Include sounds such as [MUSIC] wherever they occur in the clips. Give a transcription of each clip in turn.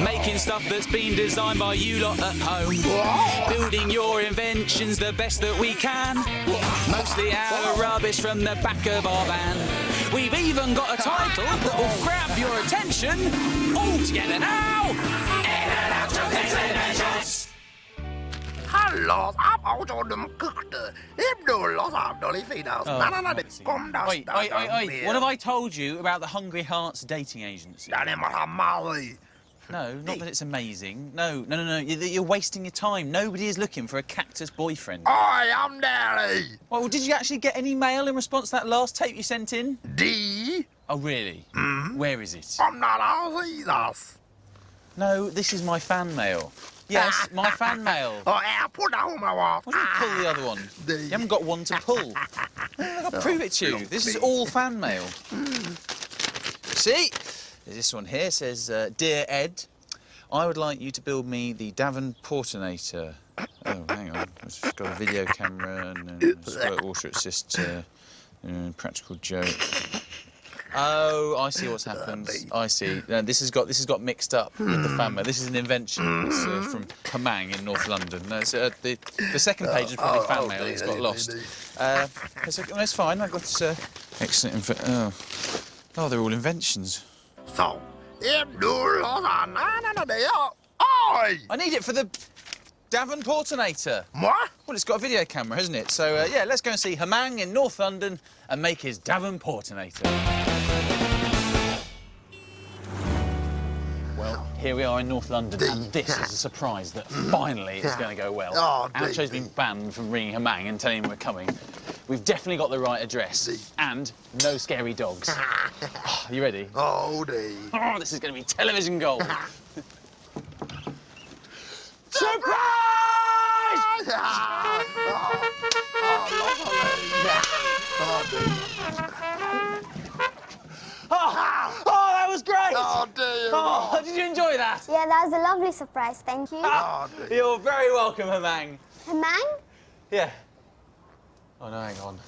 Making stuff that's been designed by you lot at home. Building your inventions the best that we can. Mostly out of rubbish from the back of our van. We've even got a title that will grab your attention. All together now. In and out of Inventions. Los auto dem kukte. Da Oi, oi, oi, oi. What have I told you about the Hungry Hearts dating agency? Dani mara mali. No, not that it's amazing. No, no, no, no. You're, you're wasting your time. Nobody is looking for a cactus boyfriend. Oi, I'm Daddy. Well, did you actually get any mail in response to that last tape you sent in? D. Oh, really? Mm. Where is it? I'm not all Jesus. No, this is my fan mail. Yes, [LAUGHS] my fan mail. Oh, yeah, put that on my wall. Why don't you pull the other one? [LAUGHS] You haven't got one to pull. [LAUGHS] I'll prove it to you. This is all fan mail. See? This one here says, uh, Dear Ed, I would like you to build me the Davenportinator. [COUGHS] Oh, hang on. It's got a video camera and uh, squirt water assist, uh, uh, practical joke. Oh, I see what's happened. I see. No, this has got this has got mixed up with the fan mail. This is an invention. It's uh, from Hamang in North London. No, uh, the the second page is probably fan mail. It's got lost. Uh, it's, it's fine. I got uh, excellent. Oh. oh, they're all inventions. I need it for the Davenportinator. What? Well, it's got a video camera, hasn't it? So uh, yeah, let's go and see Hamang in North London and make his Davenportinator. Well, here we are in North London, and this is a surprise that finally it's going to go well. Oh, dear. been banned from ringing Hamang and telling him we're coming. We've definitely got the right address, and no scary dogs. Oh, [LAUGHS] you ready? Oh, D. Oh, this is going to be television gold. [LAUGHS] Surprise! [LAUGHS] Oh, oh, that was great! Oh, dear. Oh, did you enjoy that? Yeah, that was a lovely surprise, thank you. Ah, Oh, dear. You're very welcome, Hamang. Hamang? Yeah. Oh, no, hang on.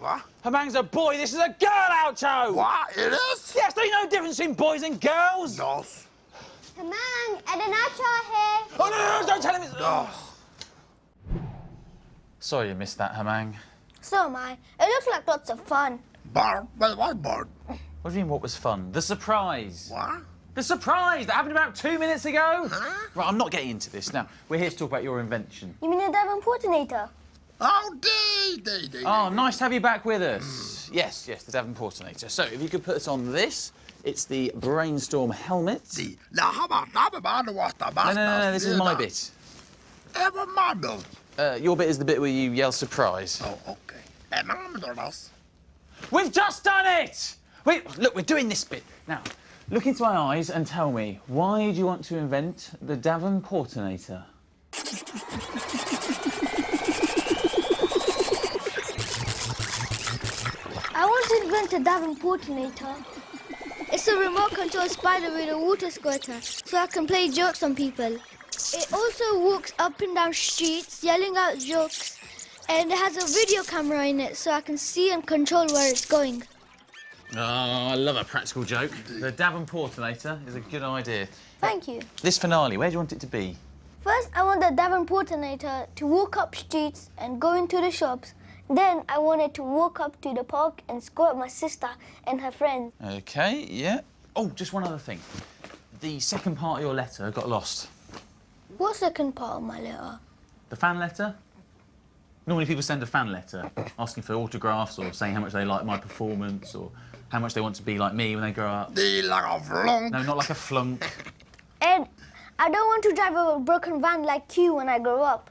What? Hamang's a boy, this is a girl, Oucho! What? It is? Yes, don't you know the difference between boys and girls? Dos. Hamang, Ed and Oucho are here. Oh, no, no, no, don't tell him it's... Dos. Sorry you missed that, Hamang. So am I. It looks like lots of fun. Bar, but what bird? What do you mean, what was fun? The surprise. What? The surprise that happened about two minutes ago. Huh? Right, I'm not getting into this. Now, we're here to talk about your invention. You mean the Davenportinator? Oh, D, D, D. Oh, nice to have you back with us. Yes, yes, the Davenportinator. So, if you could put us on this, it's the Brainstorm helmet. La haba haba bada wasta No, no, no, this is my bit. Ever my. Uh, your bit is the bit where you yell surprise. Oh, okay. Man, do das. We've just done it! Wait, look, we're doing this bit. Now, look into my eyes and tell me, why do you want to invent the Davenportinator? [LAUGHS] I want to invent a It's a remote control spider with a water squirter, so I can play jokes on people. It also walks up and down streets, yelling out jokes, and it has a video camera in it, so I can see and control where it's going. Oh, I love a practical joke. The Davenportinator is a good idea. Thank you. This finale, where do you want it to be? First, I want the Davenportinator to walk up streets and go into the shops. Then, I wanted to walk up to the park and squirt my sister and her friends. Okay, yeah. Oh, just one other thing. The second part of your letter got lost. What second part of my letter? The fan letter? Normally people send a fan letter asking for autographs or saying how much they like my performance or how much they want to be like me when they grow up. D like a flunk. No, not like a flunk. Ed, I don't want to drive a broken van like you when I grow up.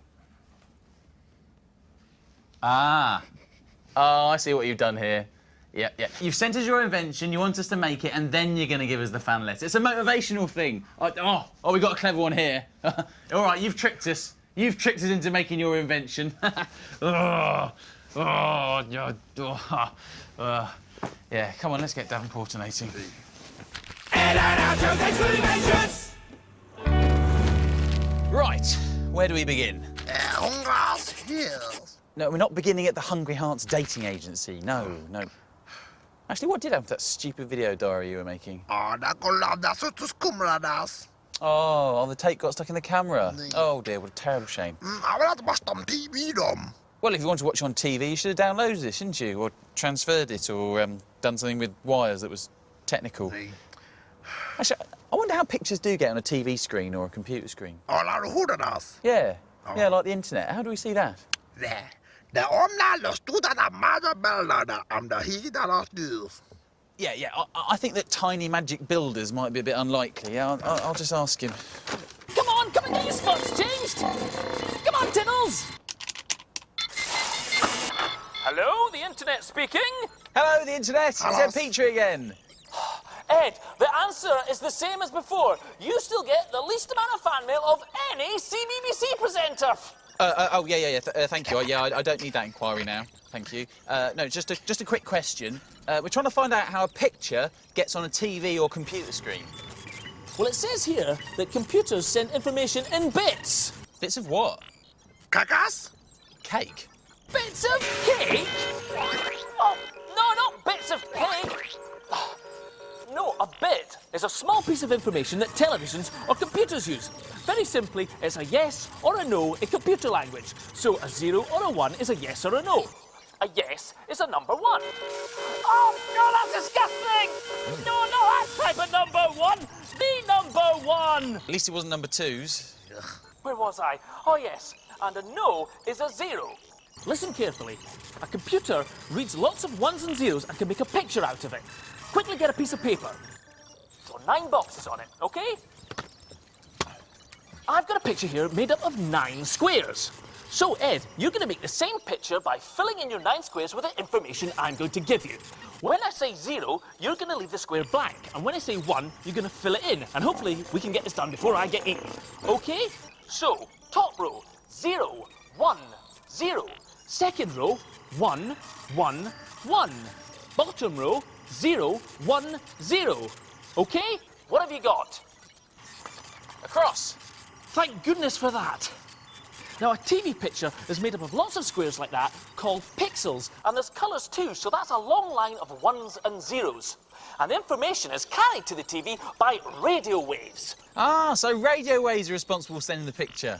Ah. Oh, I see what you've done here. Yeah, yeah. You've sent us your invention, you want us to make it, and then you're going to give us the fan letter. It's a motivational thing. Oh, oh, oh we got a clever one here. [LAUGHS] All right, you've tricked us. You've tricked us into making your invention. [LAUGHS] oh, oh, oh, uh, yeah, come on, let's get Davenportinating. Right, where do we begin? Hills. No, we're not beginning at the Hungry Hearts dating agency. No, no. Actually, what did happen to that stupid video diary you were making? Ja, där kollar där så skumrar das. Oh, oh, the tape got stuck in the camera. Oh dear, what a terrible shame. Mm, I will watch them TV them. Well, if you want to watch on TV, you should have downloaded it, shouldn't you? Or transferred it, or um, done something with wires that was technical. Actually, I wonder how pictures do get on a TV screen or a computer screen. All our hooders. Yeah, Oh. yeah, like the internet. How do we see that? There. The omna studa da mother bella da am the he da last news. Yeah, yeah. I, I think that tiny magic builders might be a bit unlikely. Yeah, I'll, I'll, I'll just ask him. Come on, come and get your spots changed. Come on, Tiddles. Hello, the internet speaking. Hello, the internet. It's Ed Petrie again. [SIGHS] Ed, the answer is the same as before. You still get the least amount of fan mail of any CBBC presenter. Uh, uh, oh, yeah, yeah, yeah. Th uh, thank you. Uh, yeah, I, I don't need that inquiry now. Thank you. Uh, no, just a, just a quick question. Uh, we're trying to find out how a picture gets on a TV or computer screen. Well, it says here that computers send information in bits. Bits of what? Kakas? Cake. Bits of cake? Oh, no, not bits of cake. No, a bit is a small piece of information that televisions or computers use. Very simply, it's a yes or a no in computer language. So a zero or a one is a yes or a no. A yes is a number one. Oh, no, that's disgusting! No, no, that type of number one! The number one! At least it wasn't number twos. Where was I? Oh, yes. And a no is a zero. Listen carefully. A computer reads lots of ones and zeros and can make a picture out of it. Quickly get a piece of paper. Draw nine boxes on it, okay? I've got a picture here made up of nine squares. So, Ed, you're going to make the same picture by filling in your nine squares with the information I'm going to give you. When I say zero, you're going to leave the square blank. And when I say one, you're going to fill it in. And hopefully, we can get this done before I get eaten. Okay? So, top row, zero, one, zero. Second row, one, one, one. Bottom row, zero, one, zero. Okay? What have you got? A cross. Thank goodness for that. Now, a TV picture is made up of lots of squares like that called pixels, and there's colours too, so that's a long line of ones and zeros. And the information is carried to the TV by radio waves. Ah, so radio waves are responsible for sending the picture.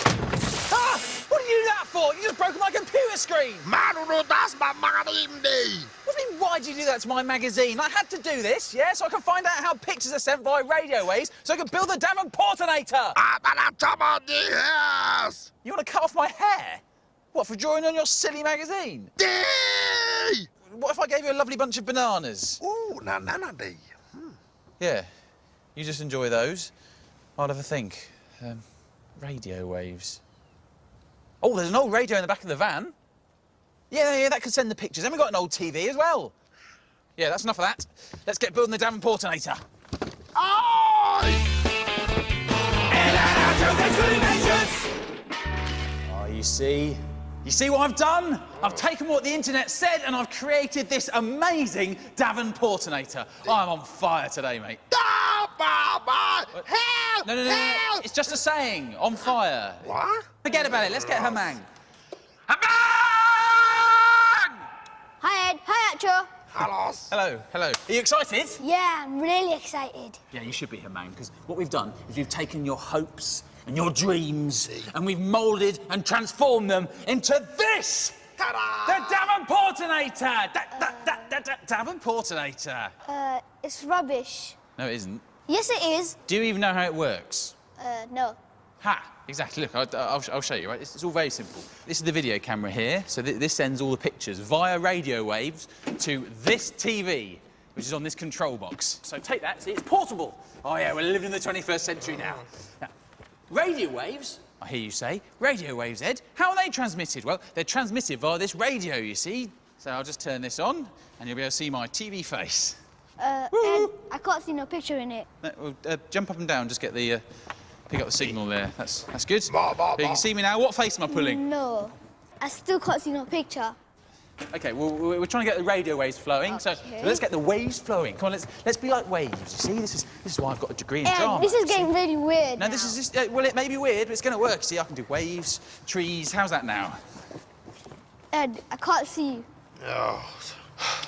Ah! What did you do that for? You just broke my computer screen! Maru das ma magazine day. What do you mean, why did you do that to my magazine? I had to do this, yeah, so I can find out how pictures are sent via radio waves so I can build the Davenportinator! Abana chama di yes. You want to cut off my hair? What, for drawing on your silly magazine? Day. What if I gave you a lovely bunch of bananas? Ooh, na na na day. Yeah, you just enjoy those. I'll have a think. Um, radio waves. Oh, there's an old radio in the back of the van. Yeah, yeah, that could send the pictures. And we've got an old TV as well. Yeah, that's enough of that. Let's get building the Davenportinator. Oh, you see? You see what I've done? I've taken what the internet said and I've created this amazing Davenportinator. I'm on fire today, mate. Da ba ba. Help! No, no, no, no, no. Help! It's just a saying. On fire. What? Forget about it. Let's get Hamang. Hamang! Hi, Ed. Hi, Oucho. Hello. Hello, hello. Are you excited? Yeah, I'm really excited. Yeah, you should be, Hamang, because what we've done is we've taken your hopes and your dreams and we've moulded and transformed them into this! Ta-da! The Davenportinator! Da, da, da, da, da, Davenportinator. Uh, it's rubbish. No, it isn't. Yes, it is. Do you even know how it works? Uh, no. Ha! Exactly. Look, I'll, I'll, I'll show you. Right, it's, it's all very simple. This is the video camera here. So th this sends all the pictures via radio waves to this TV, which is on this control box. So take that. See, it's portable. Oh yeah, we're living in the 21st century now. now radio waves. I hear you say. Radio waves, Ed. How are they transmitted? Well, they're transmitted via this radio. You see. So I'll just turn this on, and you'll be able to see my TV face. Uh, Woo. Ed, I can't see no picture in it. No, well, uh, jump up and down. Just get the. Uh, pick up the signal there. That's that's good. Ba, ba, There, you can see me now. What face am I pulling? No. I still can't see no picture. Okay, well, we- we're trying to get the radio waves flowing, so, so let's get the waves flowing. Come on, let's let's be like waves. You see, this is this is why I've got a degree in Ed, drama. this is getting really weird. No, now. this is just uh, well, it may be weird, but it's going to work. See, I can do waves, trees. How's that now? Ed, I can't see you. [SIGHS] Oh.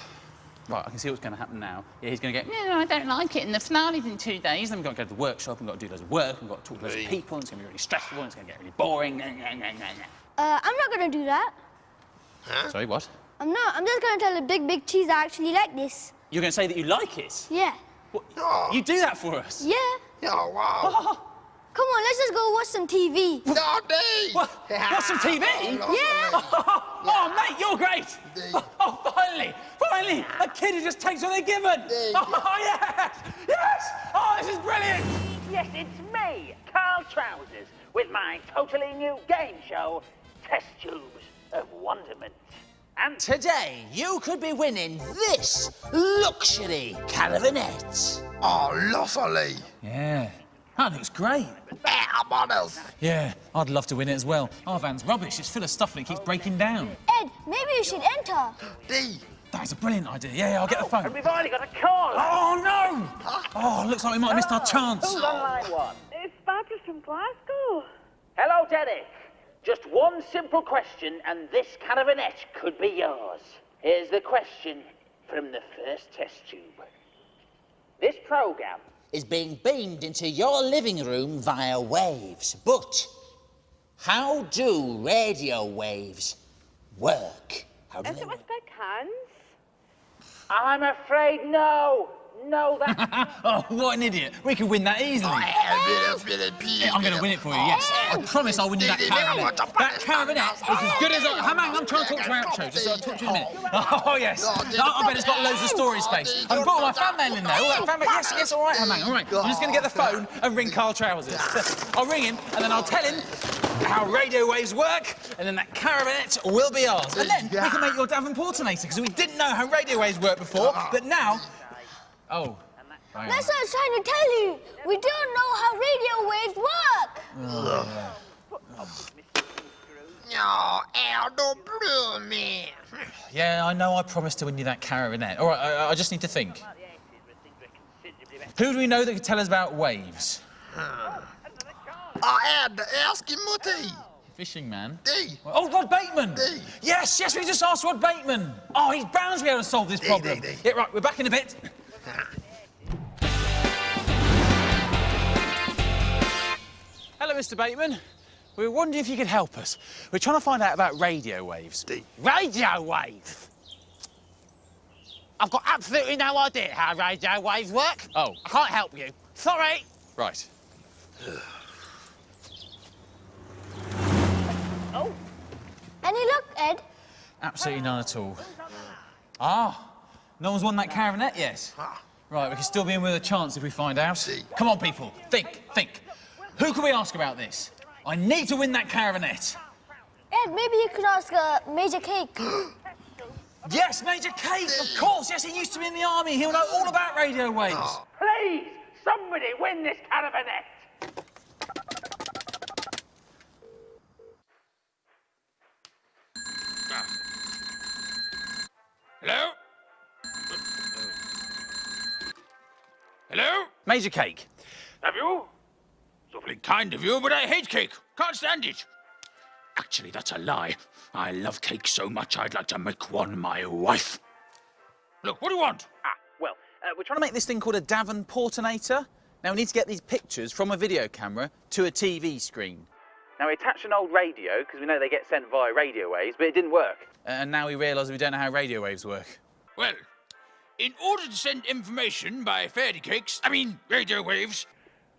Right, I can see what's going to happen now. Yeah, he's going to go, no, no, I don't like it, and the finale's in two days. Then we've got to go to the workshop, and we've got to do loads of work, and we've got to talk to loads of people, and it's going to be really stressful, and it's going to get really boring. Uh, I'm not going to do that. Huh? Sorry, what? I'm not. I'm just going to tell the big, big cheese I actually like this. You're going to say that you like it? Yeah. What? Oh. You do that for us? Yeah. Oh, wow. Come on, let's just go watch some TV. No, Dee. What? Watch some TV? [LAUGHS] Yeah. [LAUGHS] Oh, oh, mate, you're great! Dee. [LAUGHS] Oh, finally! Finally! A kid who just takes what they're given! Dee. Oh, yes! Yes! Oh, this is brilliant! Yes, it's me, Carl Trousers, with my totally new game show, Test Tubes of Wonderment. And Today, you could be winning this luxury caravanette. Oh, lovely. Yeah. Oh, that looks great. Better models. Yeah, I'd love to win it as well. Our van's rubbish. It's full of stuff and it keeps breaking down. Ed, maybe you should enter. D. That's a brilliant idea. Yeah, yeah I'll get the oh, phone. and phone. we've already got a call. Oh, no! Oh, looks like we might have missed our ah, chance. Who's on line one? It's Barbara from Glasgow. Hello, Derek. Just one simple question, and this caravanette could be yours. Here's the question from the first test tube. This program Is being beamed into your living room via waves. But how do radio waves work? How do Is they it work? with big hands? I'm afraid no. No, that. [LAUGHS] Oh, what an idiot. We could win that easily. Yeah, I'm going to win it for you, yes. I promise I'll win you that caravan. That caravanette is as good as... I... Hang on, I'm trying to talk to Oucho. Just uh, talk to you in a minute. Oh, [LAUGHS] yes. Oh, I bet it's got loads of storage space. I can put all my fan mail in there. All that fan mail. Yes, yes, all right, Hamang, all right. I'm just going to get the phone and ring Carl Trousers. [LAUGHS] I'll ring him, and then I'll tell him how radio waves work, and then that caravanette will be ours. And then we can make your Davenportinator, because we didn't know how radio waves work before, but now... Oh. hang. That's what I was trying to tell you. We don't know how radio waves work. Oh, no, Aldo Blue, man. Yeah, I know I promised to win you that caravanette. All right, I, I just need to think. Who do we know that could tell us about waves? I had to ask him, Fishing man. Dee. Oh, Rod Bateman! Dee. Yes, yes, we just asked Rod Bateman. Oh, he's bound to be able to solve this problem. Dee, dee. Yeah, right, we're back in a bit. Hello, Mr. Bateman. We were wondering if you could help us. We're trying to find out about radio waves. Dee. Radio waves? I've got absolutely no idea how radio waves work. Oh. I can't help you. Sorry. Right. Oh. Any luck, Ed? Absolutely none at all. Ah, no one's won that caravanette yet. Right, we can still be in with a chance if we find out. Come on, people, think, think. Who can we ask about this? I need to win that caravanette. Ed, maybe you could ask uh, Major Cake. [GASPS] Yes, Major Cake, of course. Yes, he used to be in the army. He'll know all about radio waves. Please, somebody win this caravanette. Hello? Major Cake. Have you? It's awfully kind of you, but I hate cake. Can't stand it. Actually, that's a lie. I love cake so much I'd like to make one my wife. Look, what do you want? Ah, well, uh, we're We're trying trying to make this thing called a Davenportinator. Now, we need to get these pictures from a video camera to a TV screen. Now, we attached an old radio because we know they get sent via radio waves, but it didn't work. And now we realise we don't know how radio waves work. Well, in order to send information by fairy cakes, I mean radio waves,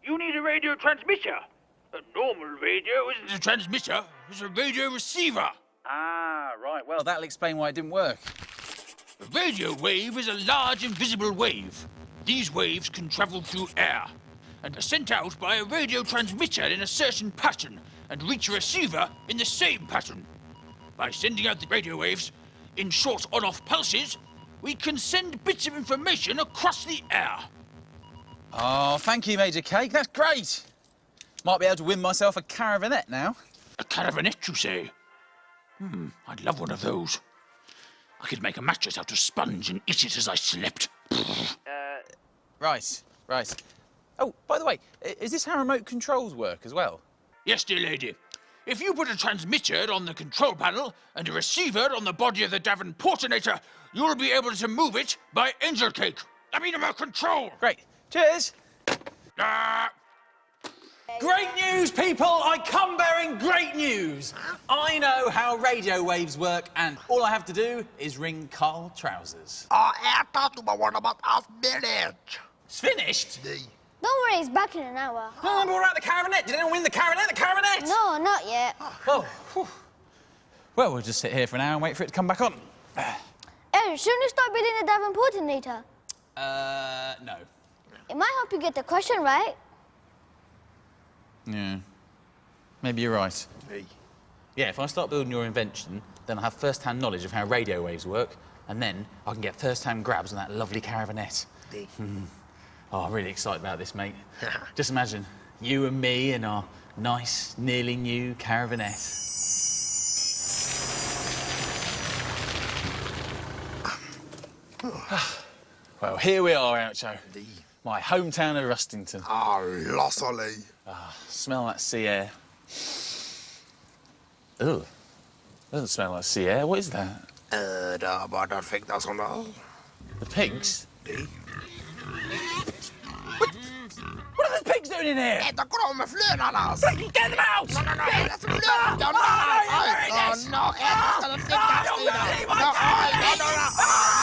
you need a radio transmitter. A normal radio isn't a transmitter, it's a radio receiver. Ah, right. Well, that'll explain why it didn't work. A radio wave is a large invisible wave. These waves can travel through air and are sent out by a radio transmitter in a certain pattern and reach a receiver in the same pattern. By sending out the radio waves in short on off pulses, we can send bits of information across the air. Oh, thank you, Major Cake. That's great. Might be able to win myself a caravanette now. A caravanette, you say? Hmm, I'd love one of those. I could make a mattress out of sponge and eat it as I slept. Uh... Right, right. Oh, by the way, is this how remote controls work as well? Yes, dear lady. if you put a transmitter on the control panel and a receiver on the body of the Davenportinator, you'll be able to move it by angel cake. I mean, about control. Great. Cheers. Ah, Great news, people! I come bearing great news. I know how radio waves work, and all I have to do is ring Carl Trousers. I have talked to my one about half minute. It's finished. Don't worry, it's back in an hour. Oh, but what about the caravanette? Did anyone win the caravanette? The caravanette? No, not yet. Oh. Well, we'll just sit here for an hour and wait for it to come back on. Ed, shouldn't you start building the Davenportinator? Uh, no. It might help you get the question right. Yeah. Maybe you're right. Yeah, if I start building your invention, then I'll have first-hand knowledge of how radio waves work, and then I can get first-hand grabs on that lovely caravanette. Hmm. Oh, I'm really excited about this, mate. [LAUGHS] Just imagine you and me in our nice, nearly new caravanette. [SIGHS] well, here we are, Oucho. My hometown of Rustington. Ah, lovely. Ah, smell that sea air. Ugh. Doesn't smell like sea air. What is that? Uh, da, ba, da, fick das und all. The pigs? What? What are the pigs doing in here? Äta kommer flödarnas. Get them out! No, no, no, äta som flödar. Ja, no, oh, no, äta ska den fickas i den. No, oh, no, no, no, oh,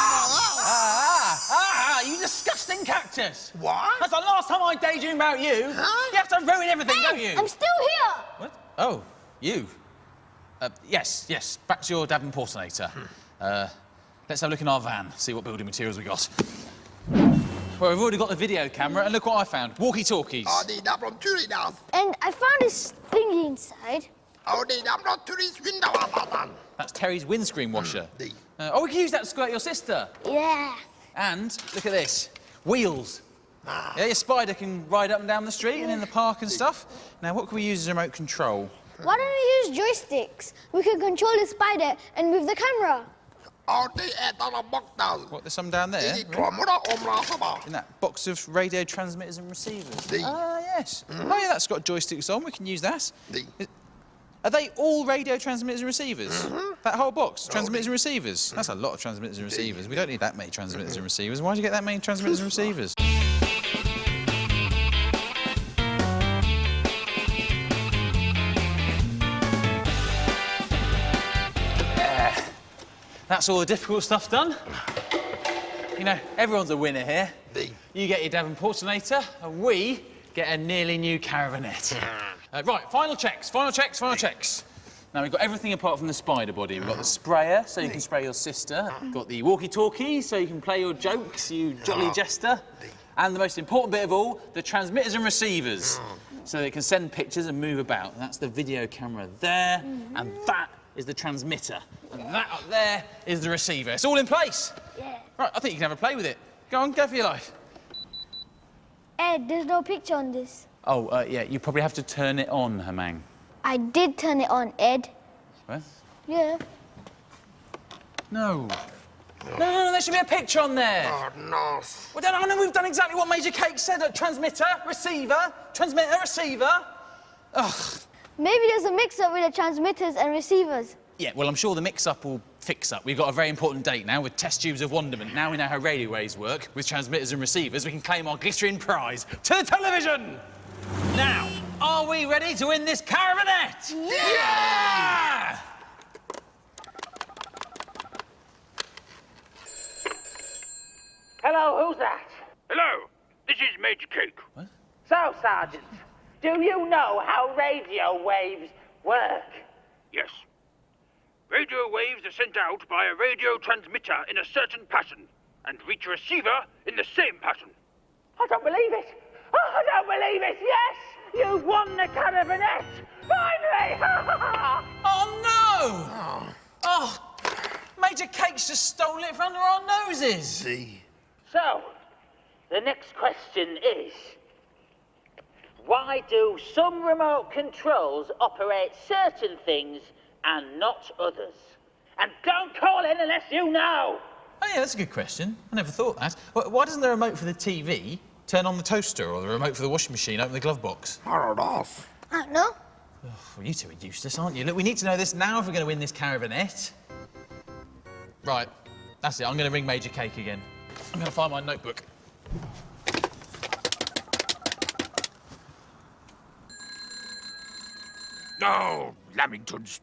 disgusting. What? That's the last time I daydream about you. Huh? You have to ruin everything, don't you? I'm still here. What? Oh, you. Uh, yes, yes. Back to your Davenportinator. Uh, let's have a look in our van, see what building materials we got. Well, we've already got the video camera, and look what I found. Walkie-talkies. Ja, det är där från Turinas. And I found this thingy inside. Ja, det är där från Turis vintervarmatan. That's Terry's windscreen washer. The. Uh, oh, we can use that to squirt your sister. Yeah. And look at this. Wheels. Yeah, your spider can ride up and down the street and in the park and stuff. Now, what can we use as a remote control? Why don't we use joysticks? We can control the spider and move the camera. Ja, det är där de bockar. What, there's some down there? I trummorna omrasar In that box of radio transmitters and receivers. The- Ah, yes. Oh, yeah, that's got joysticks on. We can use that. The. Are they all radio transmitters and receivers? That whole box, transmitters and receivers. That's a lot of transmitters and receivers. We don't need that many transmitters and receivers. Why do you get that many transmitters and receivers? That's all the difficult stuff done. You know, everyone's a winner here. The. You get your Davenportinator, and we get a nearly new caravanette. [LAUGHS] Uh, right, final checks, final checks, final checks. Now, we've got everything apart from the spider body. We've got the sprayer, so you can spray your sister. We've got the walkie-talkie, so you can play your jokes, you jolly jester. And the most important bit of all, the transmitters and receivers. So they can send pictures and move about. That's the video camera there, and that is the transmitter. And that up there is the receiver. It's all in place. Yeah. Right, I think you can have a play with it. Go on, go for your life. Ed, there's no picture on this. Oh, uh, yeah, you probably have to turn it on, Hamang. I did turn it on, Ed. What? Yeah. No. No, no, no, there should be a picture on there. Ja, no. Well, then, I know we've done exactly what Major Cake said. A transmitter, receiver, transmitter, receiver. Ugh. Maybe there's a mix-up with the transmitters and receivers. Yeah, well, I'm sure the mix-up will fix up. We've got a very important date now with test tubes of wonderment. Now we know how radio waves work. With transmitters and receivers, we can claim our glittering prize to the television. Now, are we ready to win this caravanette? Yeah! Hello, who's that? hello, this is Major Cake. What? So, Sergeant, do you know how radio waves work? Yes. Radio waves are sent out by a radio transmitter in a certain pattern and reach a receiver in the same pattern. I don't believe it. Oh, I don't believe it. Yes, you've won the caravanette. Finally! [LAUGHS] Oh, no! Oh, Major Cake's just stolen it from under our noses. The. so, the next question is why do some remote controls operate certain things and not others? And don't call in unless you know. Oh, yeah, that's a good question. I never thought that. Why doesn't the remote for the TV turn on the toaster or the remote for the washing machine open the glove box? Har du das? I don't know. Well, you two are useless, aren't you? Look, we need to know this now if we're going to win this caravanette. Right, that's it. I'm going to ring Major Cake again. I'm going to find my notebook. Oh, Lamingtons.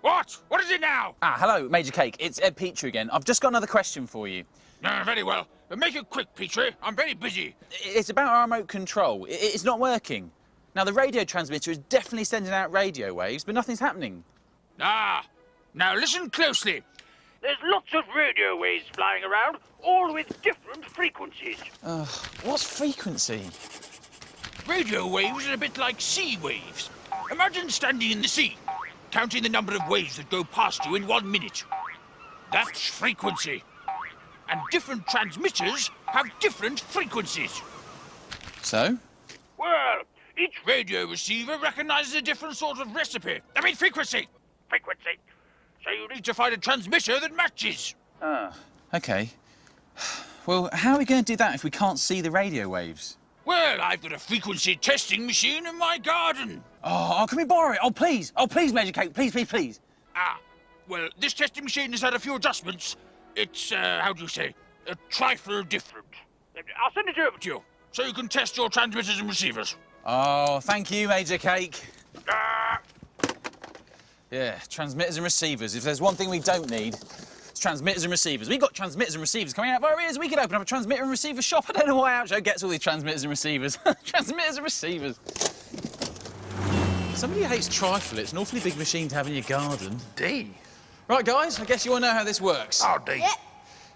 What? What is it now? Ah, hello, Major Cake. It's Ed Petrie again. I've just got another question for you. Uh, very well. Uh, Make it quick, Petrie. I'm very busy. It's about our remote control. It's not working. Now, the radio transmitter is definitely sending out radio waves, but nothing's happening. Ah, now listen closely. There's lots of radio waves flying around, all with different frequencies. What's frequency? Radio waves are a bit like sea waves. Imagine standing in the sea, counting the number of waves that go past you in one minute. That's frequency. And different transmitters have different frequencies. So? Well, each radio receiver recognizes a different sort of recipe. I mean, frequency. Frequency. So you need to find a transmitter that matches. Ah. OK. Well, how are we going to do that if we can't see the radio waves? Well, I've got a frequency testing machine in my garden. Oh, oh, can we borrow it? Oh, please. Oh, please, Major Cake. Please, please, please. Ah, well, this testing machine has had a few adjustments. It's, uh, how do you say, a trifle different. I'll send it over to you, so you can test your transmitters and receivers. Oh, thank you, Major Cake. Ah, Yeah, transmitters and receivers. If there's one thing we don't need, it's transmitters and receivers. We've got transmitters and receivers coming out of our ears. We could open up a transmitter and receiver shop. [LAUGHS] I don't know why Oucho gets all these transmitters and receivers. [LAUGHS] transmitters and receivers. Somebody who hates trifle. It's an awfully big machine to have in your garden. D. Right, guys, I guess you all know how this works. Oh, D. Yeah.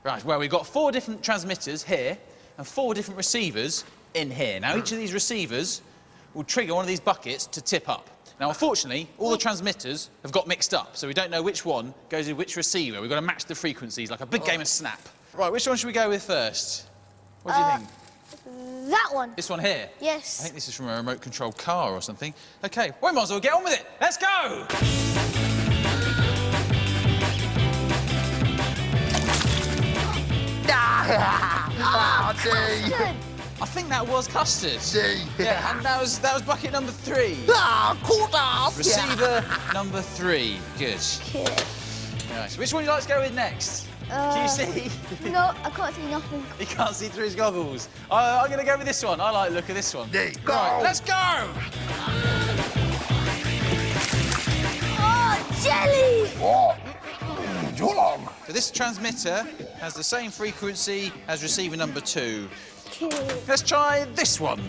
Right, well, we've got four different transmitters here and four different receivers in here. Now, each of these receivers will trigger one of these buckets to tip up. Now, unfortunately, all the transmitters have got mixed up, so we don't know which one goes with which receiver. We've got to match the frequencies like a big game of Snap. Right, which one should we go with first? What do you uh, think? That one. This one here? Yes. I think this is from a remote control car or something. OK, we might as well get on with it. Let's go! Ah, D. Good. I think that was custard. D. Yeah, and that was, that was bucket number three. Ah, quarters. Receiver number three. Good. Good. Right, so which one would you like to go with next? Can Uh, you see? No, I can't see nothing. [LAUGHS] he can't see through his goggles. Uh, I'm going to go with this one. I like the look of this one. D. Go. Right, let's go! Oh, jelly! Oh. Too long. So this transmitter has the same frequency as receiver number two. Let's try this one.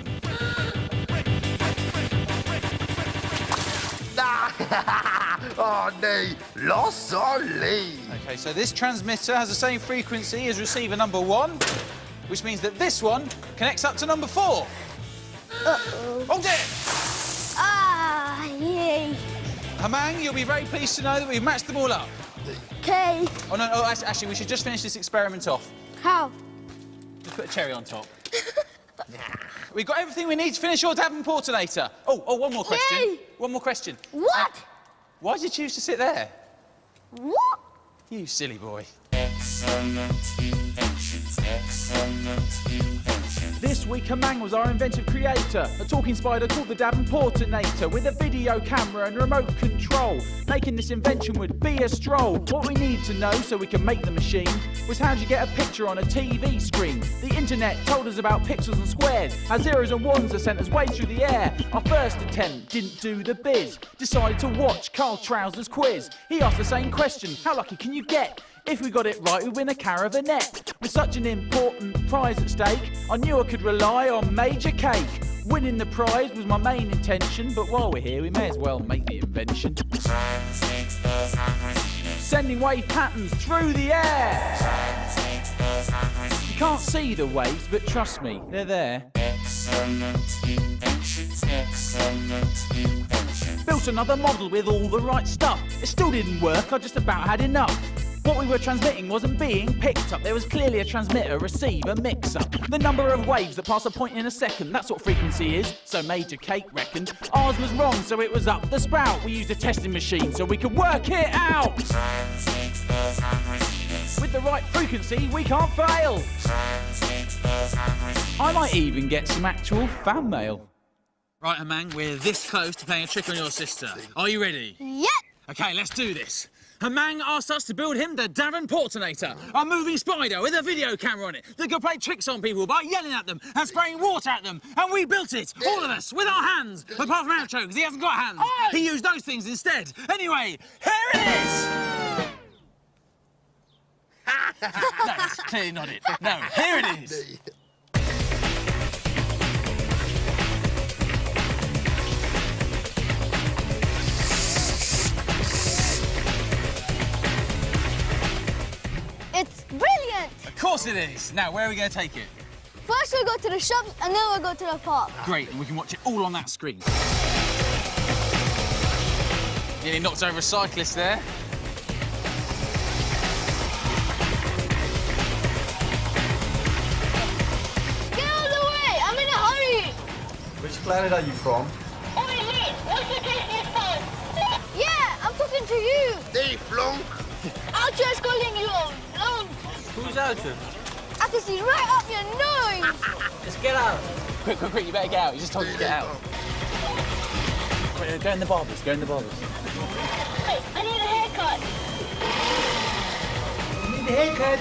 [LAUGHS] oh, D. Lost or leave. Okay, so this transmitter has the same frequency as receiver number one, which means that this one connects up to number four. Uh-oh. Oh dear! Ah, yay. Hamang, you'll be very pleased to know that we've matched them all up. Okay. Oh no, oh, actually, we should just finish this experiment off. How? Just put a cherry on top. [LAUGHS] We've got everything we need to finish your Davenportinator. Oh, oh, one more question. Yay! One more question. What? Why did you choose to sit there? What? You silly boy. This week, Hamang was our inventive creator, a talking spider called the Davenportinator, with a video camera and remote control. Making this invention would be a stroll. What we need to know so we can make the machine was how do you get a picture on a TV screen? The internet told us about pixels and squares, how zeros and ones are sent us way through the air. Our first attempt didn't do the biz. Decided to watch Carl Trouser's quiz. He asked the same question: How lucky can you get? If we got it right, we win a caravanette. With such an important prize at stake, I knew I could rely on Major Cake. Winning the prize was my main intention, but while we're here, we may as well make the invention. Sending wave patterns through the air. You can't see the waves, but trust me, they're there. Built another model with all the right stuff. It still didn't work, I just about had enough. What we were transmitting wasn't being picked up. There was clearly a transmitter receiver mix up. The number of waves that pass a point in a second, that's what frequency is. So Major Cake reckoned. Ours was wrong, so it was up the spout. We used a testing machine so we could work it out. With the right frequency, we can't fail. I might even get some actual fan mail. Right, Hamang, we're this close to playing a trick on your sister. Are you ready? Yep. Okay, let's do this. Hamang asked us to build him the Darren Davenportinator, a moving spider with a video camera on it that could play tricks on people by yelling at them and spraying water at them. And we built it, all of us, with our hands. Apart from Oucho, because he hasn't got hands. He used those things instead. Anyway, here it is! [LAUGHS] that's clearly not it. No, here it is. [LAUGHS] Of course it is. Now, where are we going to take it? First we'll go to the shops and then we'll go to the park. Great, and we can watch it all on that screen. Nearly knocked over a cyclist there. Get out of the way! I'm in a hurry. Which planet are you from? Yeah, I'm talking to you. Hey, flunk. Oucho is calling you alone. Who's Outer? I can see right up your nose. [LAUGHS] Just get out. Quick, quick, quick, you better get out. You just told us to get out. Quick, Go in the barbers, go in the barbers. I need a haircut. You need a haircut.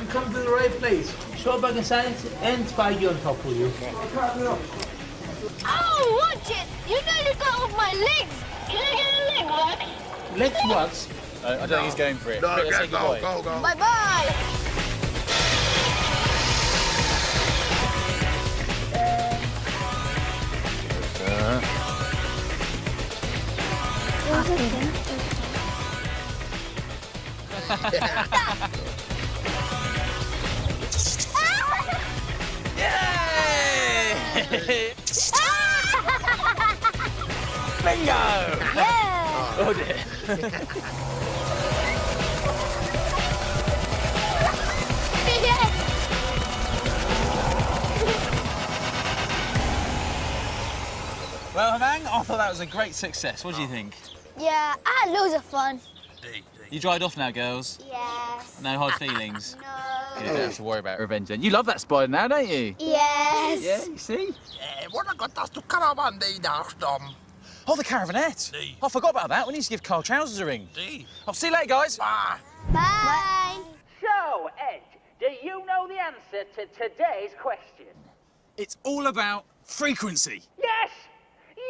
You come to the right place. Show back inside and Spidey on top of you. Oh, watch it. You nearly got off my legs. Can I get a leg wax? Let's wax. I don't think he's going for it. No, let's go, go, go, go. Bye-bye. Yay! [LAUGHS] Bingo! Yeah. Oh dear. [LAUGHS] Well, Hamang, I thought that was a great success. What do you think? yeah, I had loads of fun. You dried off now, girls. Yes. No hard feelings. No. You don't have to worry about revenge then. You love that spider now, don't you? Yes. Yeah, you see? Eh, What I got us to caravan day Dom. Oh, the caravanette. I forgot about that. We need to give Carl Trousers a ring. I'll see you later, guys. Bye. Bye. So, Ed, do you know the answer to today's question? It's all about frequency. Yes!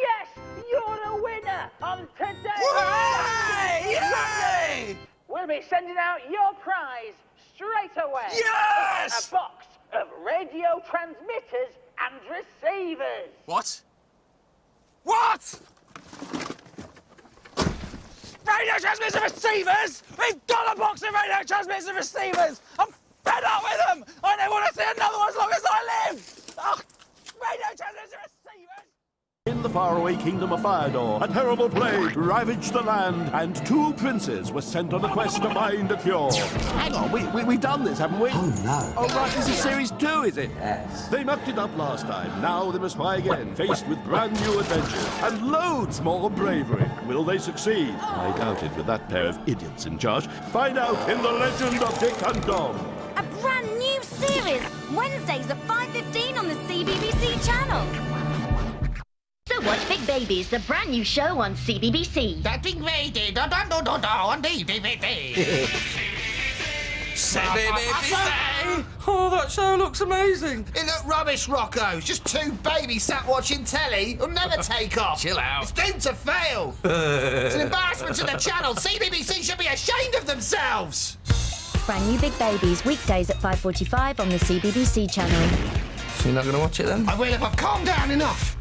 Yes! You're a winner on today. Hooray! Yay! We'll be sending out your prize straight away. Yes! A box of radio transmitters and receivers. What? What? Radio transmitters and receivers? We've got a box of radio transmitters and receivers! I'm fed up with them! I never want to see another one as long as I live! Ugh, radio transmitters and receivers! In the faraway kingdom of Fyodor, a terrible plague ravaged the land, and two princes were sent on a quest to find a cure. Hang on, we, we, we've done this, haven't we? Oh, no. Oh, right, this is series two, is it? Yes. They mucked it up last time. Now they must try again, faced with brand new adventures and loads more bravery. Will they succeed? I doubt it with that pair of idiots in charge. Find out in The Legend of Dick and Dom. A brand new series, Wednesdays at 5.15 on the CBBC channel. So watch Big Babies, the brand new show on CBBC. That big lady, da da da da da on the DVD. [LAUGHS] Say, baby, say! Oh, that show looks amazing. It looked rubbish, Rocco. It's just two babies sat watching telly who'll never take off. Chill out. It's doomed to fail. [LAUGHS] it's an embarrassment to the channel. CBBC should be ashamed of themselves. Brand new Big Babies, weekdays at 5.45 on the CBBC channel. So you're not going to watch it then? I will if I've calmed down enough.